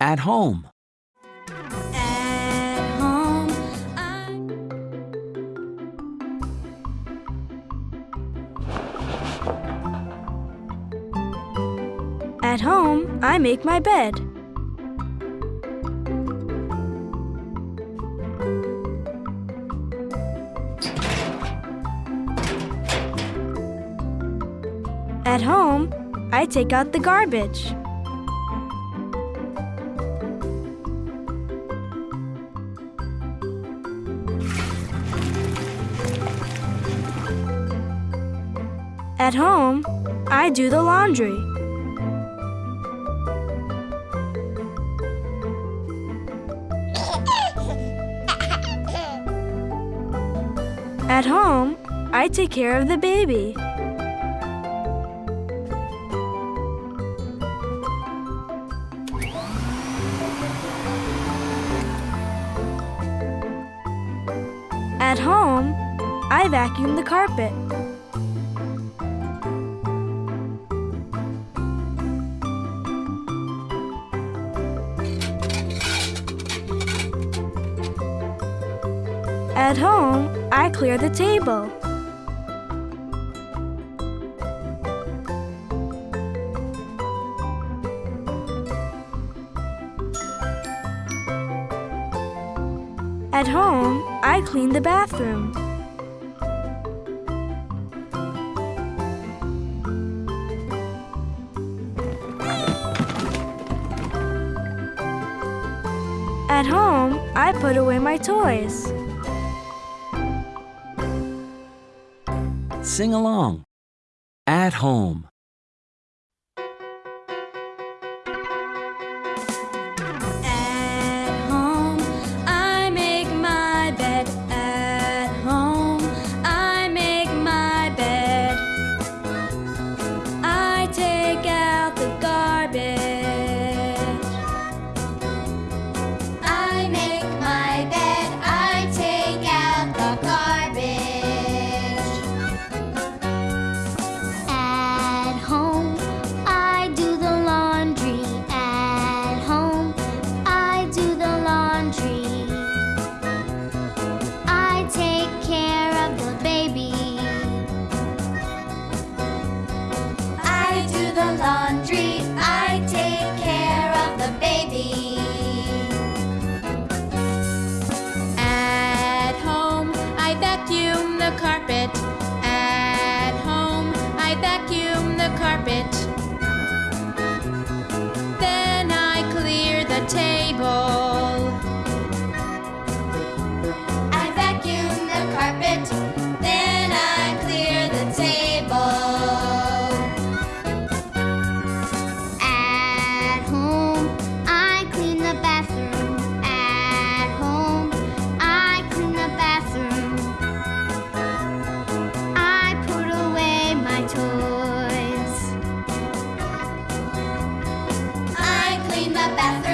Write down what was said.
At home. At home, I At home, I make my bed. At home, I take out the garbage. At home, I do the laundry. At home, I take care of the baby. At home, I vacuum the carpet. At home, I clear the table. At home, I clean the bathroom. At home, I put away my toys. Sing along. At home. Vacuum the carpet. The bathroom.